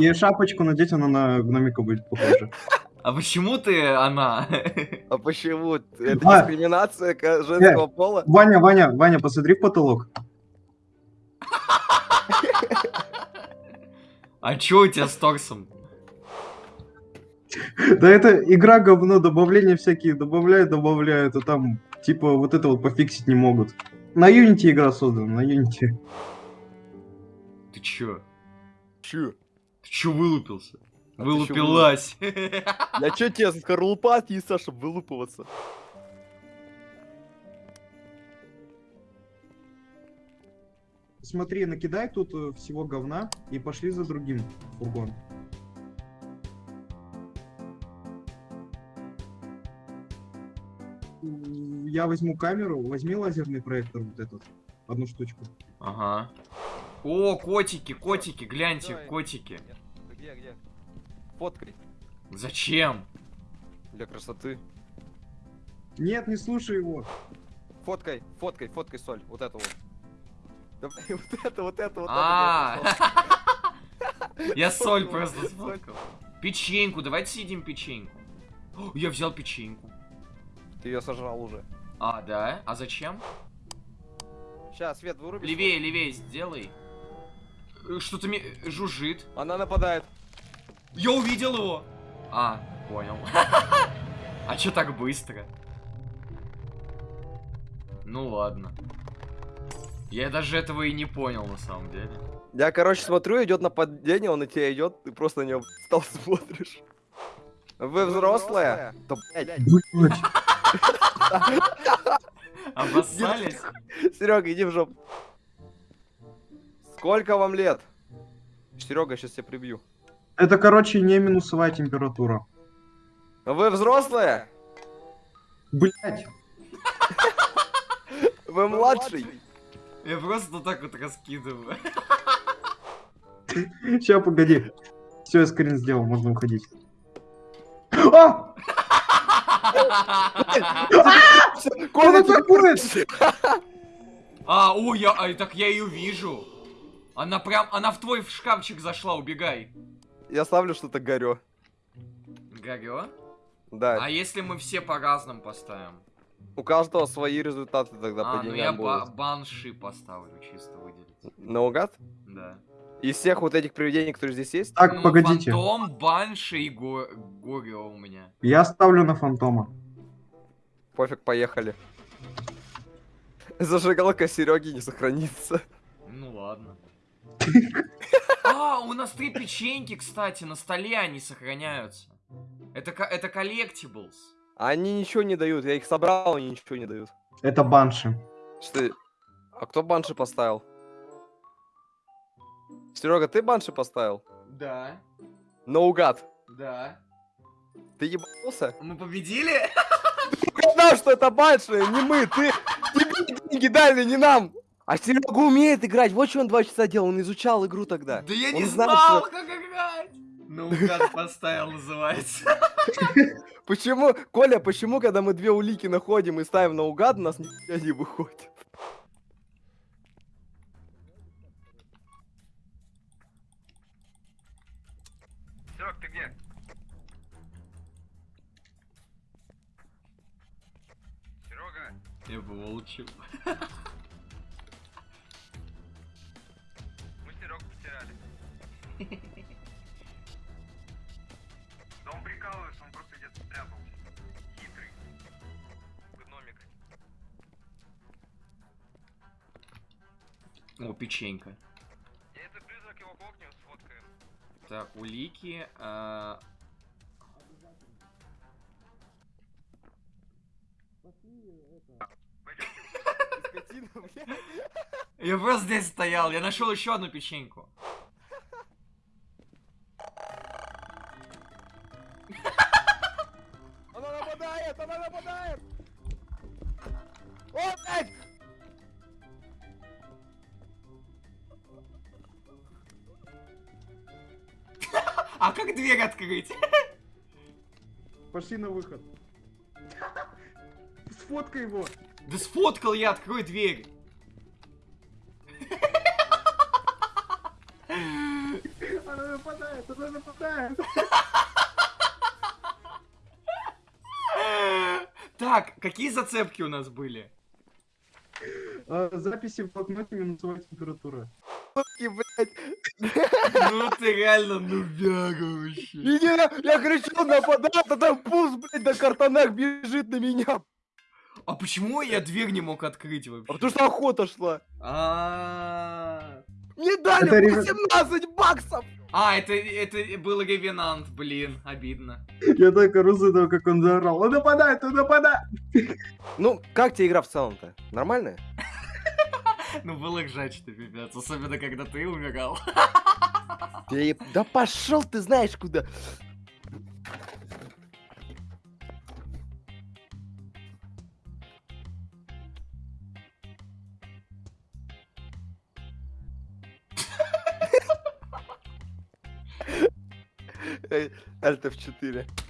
И шапочку надеть, она на гномика будет похожа. А почему ты она? А почему? Это А. дискриминация женского пола? Ваня, Ваня, Ваня, посмотри в потолок. А чё у тебя с торсом? Да это игра говно, добавления всякие добавляют, добавляют, а там типа вот это вот пофиксить не могут. На Unity игра создана, на Unity. Ты чё? Чё? Ты чё вылупился? А ты чё Вылупилась. Я чё тебе скорлупа отнесла, чтобы вылупываться? Смотри, накидай тут э, всего говна и пошли за другим фургон. Я возьму камеру, возьми лазерный проектор вот этот, одну штучку. Ага. О, котики, котики, гляньте, Давай. котики. Где, где? Фоткай. Зачем? Для красоты. Нет, не слушай его. Фоткай, фоткай, фоткай соль. Вот это вот. Давай, Вот это, вот это, вот А, это. я соль просто сфоткал. Печеньку, давайте съедим печеньку. О, Я взял печеньку. Ты ее сожрал уже. А, да? А зачем? Сейчас, Свет, выруби. Левее, левее сделай. Э, Что-то ми- жужжит. Она нападает. Я увидел его. А, понял. А чё так быстро? Ну ладно. Я даже этого и не понял на самом деле. Я, короче, смотрю, идет нападение, он на тебя идет, ты просто на него встал смотришь. Вы взрослая? Да. Блядь. Обоссались? Серега, иди в жопу. Сколько вам лет? Серега, сейчас тебя прибью. Это, короче, не минусовая температура. Вы взрослая? Блять. Вы младший? Я просто так вот раскидываю. Сейчас, погоди. Все, я скрин сделал, можно уходить. А! Коля, Что такое? А, о, я, а, так я ее вижу. Она прям, она в твой шкафчик зашла, убегай. Я ставлю что-то горё. Горё? Да. А если мы все по-разному поставим? У каждого свои результаты тогда А, по ну я деньгам ба- будут. банши поставлю, чисто выделить. Наугад? Да. Из всех вот этих привидений, которые здесь есть? Так, Ну, погодите. Фантом, банши и го- горио у меня. Я ставлю на фантома. Пофиг, поехали. Зажигалка Сереги не сохранится. Ну ладно. А, у нас три печеньки, кстати, на столе они сохраняются. Это, это коллектиблс. Они ничего не дают, я их собрал, они ничего не дают. Это банши. Что? А кто банши поставил? Серега, ты банши поставил? Да, Наугад. да. Ты ебался? Мы победили? Угадал, что это банши, не мы, ты, ты деньги дали, не нам. А Серега умеет играть, вот что он два часа делал, он изучал игру тогда. Да я Он не знает, знал, что- как играть. Ну, как поставил, называется. Почему, Коля, почему, когда мы две улики находим и ставим наугад, у нас ничего не выходит? Серег, ты где? Серега, Я бы улучил. Да он прикалывается, он просто где-то спрятался. Хитрый. Гномик. О, печенька. Я это призрак его кокнем сфоткаем. Так, улики. а. Я просто здесь стоял, я нашел еще одну печеньку. Нападает, она нападает! О, блядь! А как дверь открыть? Пошли на выход. Сфоткай его. Да сфоткал я, открой дверь. Она нападает, туда нападает. Так, какие зацепки у нас были? А, Записи в блокноте минусовая температура. Ну ты реально нубяга вообще. Иди на- Я кричу, нападает, а там пуст, блядь, на картонах бежит на меня. А почему я дверь не мог открыть А вообще? потому что охота шла. А, Мне дали Это ребят- 18 баксов. А, это, это был ревенант, блин, обидно. Я так ору за того, как он заорал. Он нападает, он нападает. Ну, как тебе игра в целом-то? Нормальная? Ну было ржачно, пипец, особенно когда ты умирал. Я- да пошел ты знаешь куда. Альт F4.